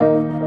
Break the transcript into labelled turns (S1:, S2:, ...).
S1: you.